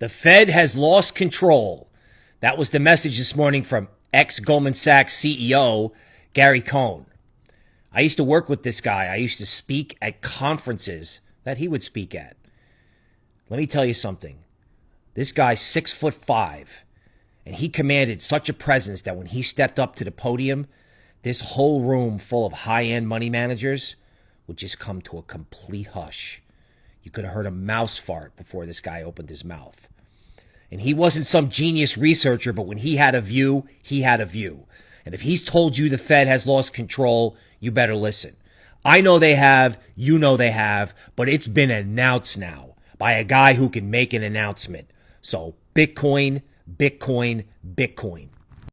The Fed has lost control. That was the message this morning from ex Goldman Sachs CEO Gary Cohn. I used to work with this guy. I used to speak at conferences that he would speak at. Let me tell you something. This guy's six foot five, and he commanded such a presence that when he stepped up to the podium, this whole room full of high end money managers would just come to a complete hush. You could have heard a mouse fart before this guy opened his mouth. And he wasn't some genius researcher, but when he had a view, he had a view. And if he's told you the Fed has lost control, you better listen. I know they have, you know they have, but it's been announced now by a guy who can make an announcement. So Bitcoin, Bitcoin, Bitcoin.